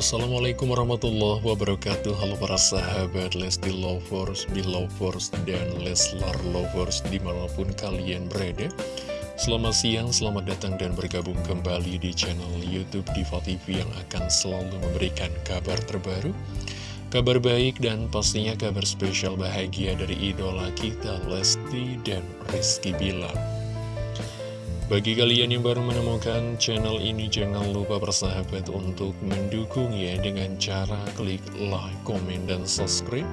Assalamualaikum warahmatullahi wabarakatuh. Halo para sahabat Lesti Lovers, Belovers, dan Leslar Lovers di mana pun kalian berada. Selamat siang, selamat datang dan bergabung kembali di channel Youtube Diva TV yang akan selalu memberikan kabar terbaru Kabar baik dan pastinya kabar spesial bahagia dari idola kita Lesti dan Rizky Bilar bagi kalian yang baru menemukan channel ini, jangan lupa bersahabat untuk mendukungnya dengan cara klik like, komen, dan subscribe.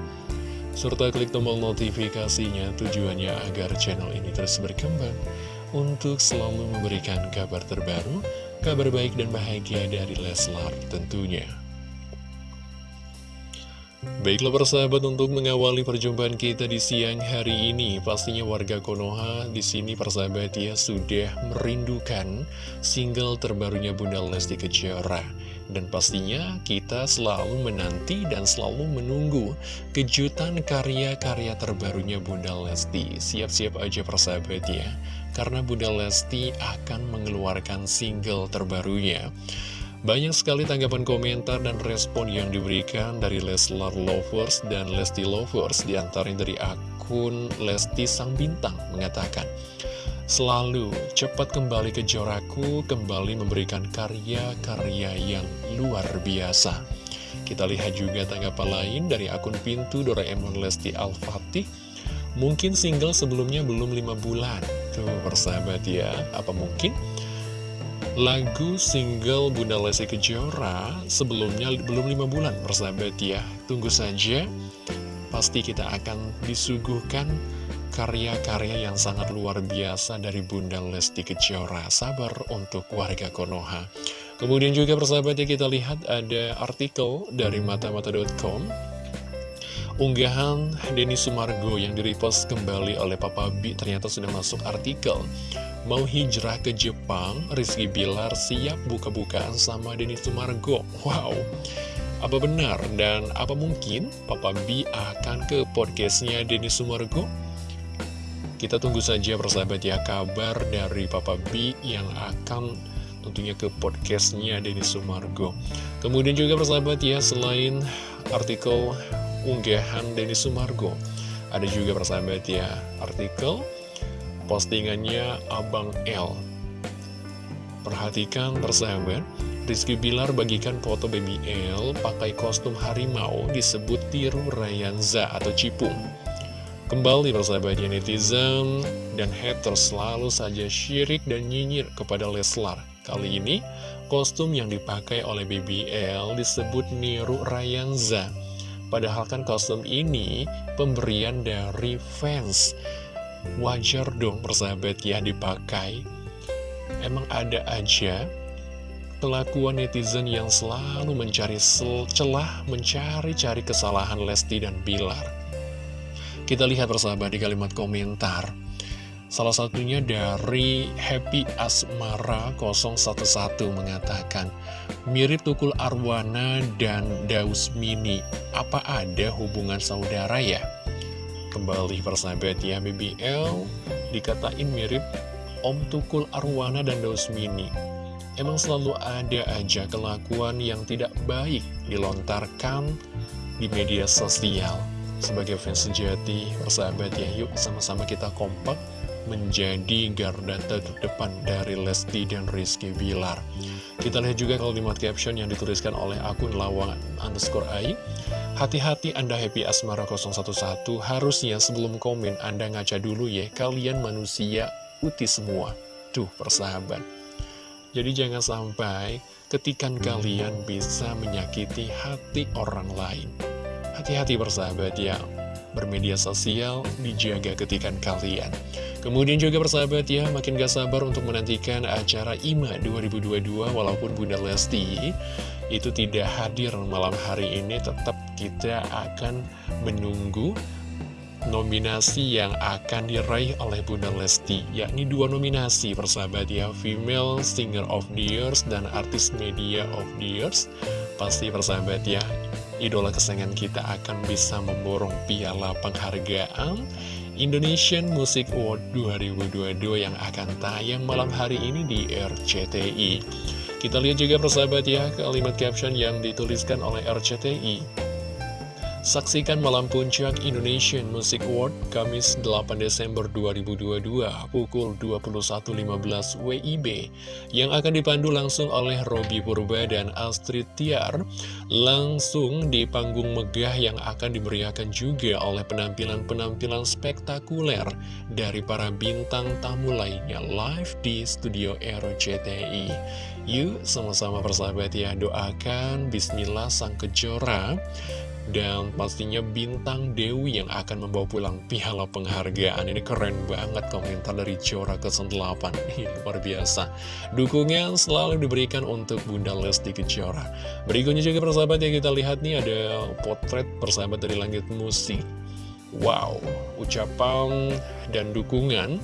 Serta klik tombol notifikasinya tujuannya agar channel ini terus berkembang untuk selalu memberikan kabar terbaru, kabar baik dan bahagia dari Leslar tentunya. Baiklah persahabat untuk mengawali perjumpaan kita di siang hari ini. Pastinya warga Konoha di sini persahabat ya sudah merindukan single terbarunya Bunda Lesti Kejora. Dan pastinya kita selalu menanti dan selalu menunggu kejutan karya-karya terbarunya Bunda Lesti. Siap-siap aja persahabat ya. Karena Bunda Lesti akan mengeluarkan single terbarunya banyak sekali tanggapan komentar dan respon yang diberikan dari Leslar Lovers dan Lesti Lovers di antaranya dari akun Lesti Sang Bintang mengatakan Selalu cepat kembali ke Joraku, kembali memberikan karya-karya yang luar biasa. Kita lihat juga tanggapan lain dari akun Pintu Doraemon Lesti Al-Fatih. Mungkin single sebelumnya belum 5 bulan. Tuh persahabat ya, apa mungkin? Lagu single Bunda Lesti Kejora sebelumnya belum lima bulan persahabat ya. Tunggu saja Pasti kita akan disuguhkan karya-karya yang sangat luar biasa dari Bunda Lesti Kejora. Sabar untuk warga Konoha. Kemudian juga persahabat ya kita lihat ada artikel dari matamata.com Unggahan Denny Sumargo yang direpost kembali oleh Papa B ternyata sudah masuk artikel Mau hijrah ke Jepang, Rizky Bilar siap buka-bukaan sama Denny Sumargo. Wow, apa benar dan apa mungkin Papa B akan ke podcastnya Denny Sumargo? Kita tunggu saja persahabat ya kabar dari Papa B yang akan tentunya ke podcastnya Denny Sumargo. Kemudian juga persahabat ya selain artikel unggahan Denny Sumargo, ada juga persahabat ya artikel postingannya Abang L. Perhatikan persahabat, Rizky Bilar bagikan foto baby L pakai kostum harimau disebut tiru Rayanza atau Cipung. Kembali persahabatnya netizen dan haters selalu saja syirik dan nyinyir kepada Leslar. Kali ini, kostum yang dipakai oleh BBL disebut Niru Rayanza. Padahal kan kostum ini pemberian dari fans wajar dong persahabat ya dipakai Emang ada aja kelakuan netizen yang selalu mencari celah, mencari-cari kesalahan Lesti dan Bilar. Kita lihat persahabat di kalimat komentar. Salah satunya dari Happy Asmara 011 mengatakan, mirip Tukul Arwana dan Daus Mini, apa ada hubungan saudara ya? Kembali persahabat ya BBL dikatain mirip Om Tukul Arwana dan Mini Emang selalu ada aja kelakuan yang tidak baik dilontarkan di media sosial Sebagai fans sejati, persahabat ya yuk sama-sama kita kompak menjadi garda terdepan dari Lesti dan Rizky Bilar. Kita lihat juga kalimat caption yang dituliskan oleh akun lawang underscore ai. Hati-hati Anda Happy Asmara 011, harusnya sebelum komen Anda ngaca dulu ya, kalian manusia uti semua. Tuh, persahabat. Jadi jangan sampai ketikan kalian bisa menyakiti hati orang lain. Hati-hati persahabat ya, bermedia sosial dijaga ketikan kalian. Kemudian juga persahabat ya, makin gak sabar untuk menantikan acara IMA 2022 walaupun Bunda Lesti itu tidak hadir malam hari ini, tetap kita akan menunggu nominasi yang akan diraih oleh Bunda Lesti yakni dua nominasi persahabat ya Female Singer of the Years dan Artis Media of the Years pasti persahabat ya idola kesayangan kita akan bisa memborong piala penghargaan Indonesian Music Award 2022 yang akan tayang malam hari ini di RCTI Kita lihat juga persahabat ya kalimat caption yang dituliskan oleh RCTI. Saksikan Malam Puncak Indonesian Music Award Kamis 8 Desember 2022 pukul 21.15 WIB yang akan dipandu langsung oleh Robi Purba dan Astrid Tiar langsung di panggung megah yang akan dimeriahkan juga oleh penampilan-penampilan spektakuler dari para bintang tamu lainnya live di studio RCTI. Yuk sama-sama persahabat ya doakan Bismillah Sang Kejora dan pastinya bintang Dewi yang akan membawa pulang piala penghargaan. Ini keren banget komentar dari Jora ke-8 Ini luar biasa. Dukungan selalu diberikan untuk Bunda Lesti Kejora. Berikutnya juga persahabat yang kita lihat nih ada potret persahabat dari langit musik. Wow, ucapan dan dukungan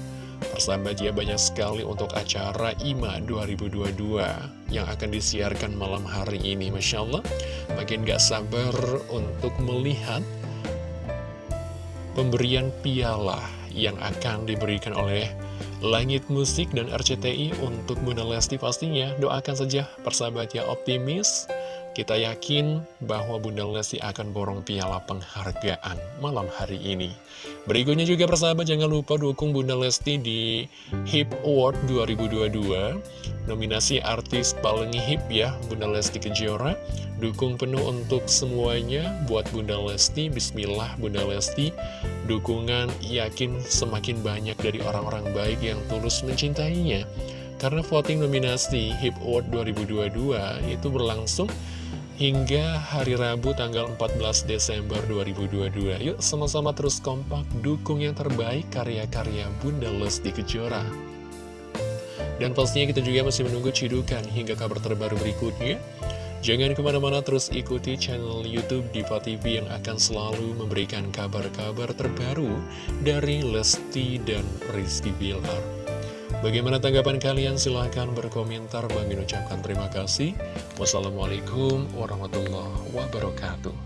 Persahabat ya banyak sekali untuk acara IMA 2022 yang akan disiarkan malam hari ini Masya Allah. Makin gak sabar untuk melihat pemberian piala yang akan diberikan oleh Langit Musik dan RCTI untuk Bunda Lesti pastinya. Doakan saja persahabat ya optimis kita yakin bahwa Bunda Lesti akan borong piala penghargaan malam hari ini. Berikutnya juga persahabat jangan lupa dukung Bunda Lesti di HIP Award 2022. Nominasi artis paling hip ya Bunda Lesti Kejora. Dukung penuh untuk semuanya buat Bunda Lesti. Bismillah Bunda Lesti. Dukungan yakin semakin banyak dari orang-orang baik yang tulus mencintainya. Karena voting nominasi HIP Award 2022 itu berlangsung hingga hari Rabu tanggal 14 Desember 2022. Yuk sama-sama terus kompak dukung yang terbaik karya-karya Bunda Lesti Kejora. Dan pastinya kita juga masih menunggu cidukan hingga kabar terbaru berikutnya. Jangan ke mana-mana terus ikuti channel Youtube Diva TV yang akan selalu memberikan kabar-kabar terbaru dari Lesti dan Rizky Bilar. Bagaimana tanggapan kalian? Silahkan berkomentar. Bang ucapkan terima kasih. Wassalamualaikum warahmatullahi wabarakatuh.